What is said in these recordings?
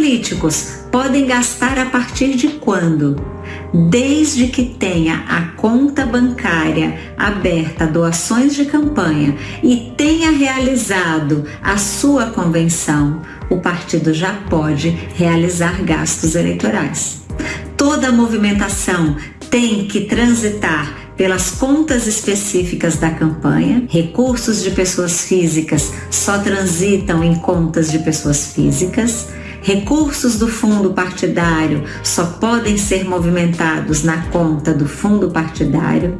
políticos podem gastar a partir de quando? Desde que tenha a conta bancária aberta a doações de campanha e tenha realizado a sua convenção, o partido já pode realizar gastos eleitorais. Toda movimentação tem que transitar pelas contas específicas da campanha. Recursos de pessoas físicas só transitam em contas de pessoas físicas. Recursos do fundo partidário só podem ser movimentados na conta do fundo partidário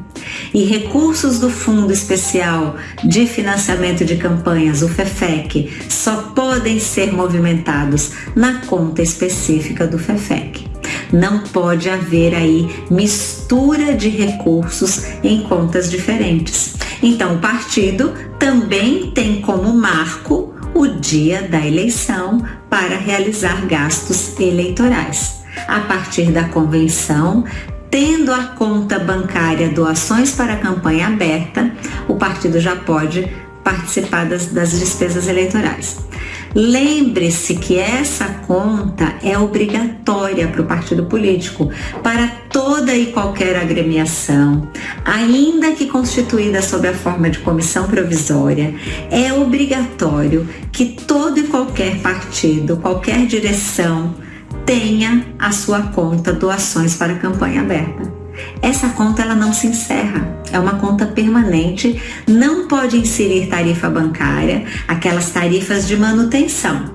e recursos do Fundo Especial de Financiamento de Campanhas, o FEFEC, só podem ser movimentados na conta específica do FEFEC. Não pode haver aí mistura de recursos em contas diferentes. Então, o partido também tem como marco o dia da eleição para realizar gastos eleitorais. A partir da convenção, tendo a conta bancária doações para a campanha aberta, o partido já pode participar das, das despesas eleitorais. Lembre-se que essa conta é obrigatória para o partido político, para toda e qualquer agremiação, ainda que constituída sob a forma de comissão provisória, é obrigatório que todo e qualquer partido, qualquer direção, tenha a sua conta doações para campanha aberta. Essa conta ela não se encerra, é uma conta permanente, não pode inserir tarifa bancária, aquelas tarifas de manutenção.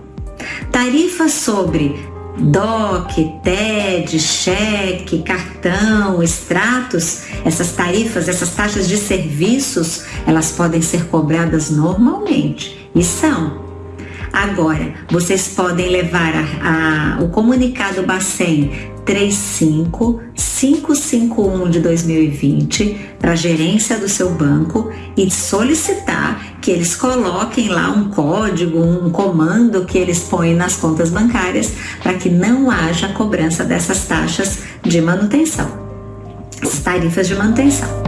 Tarifas sobre DOC, TED, cheque, cartão, extratos, essas tarifas, essas taxas de serviços, elas podem ser cobradas normalmente e são. Agora, vocês podem levar a, a, o comunicado Bacen 35551 de 2020 para a gerência do seu banco e solicitar que eles coloquem lá um código, um comando que eles põem nas contas bancárias para que não haja cobrança dessas taxas de manutenção, as tarifas de manutenção.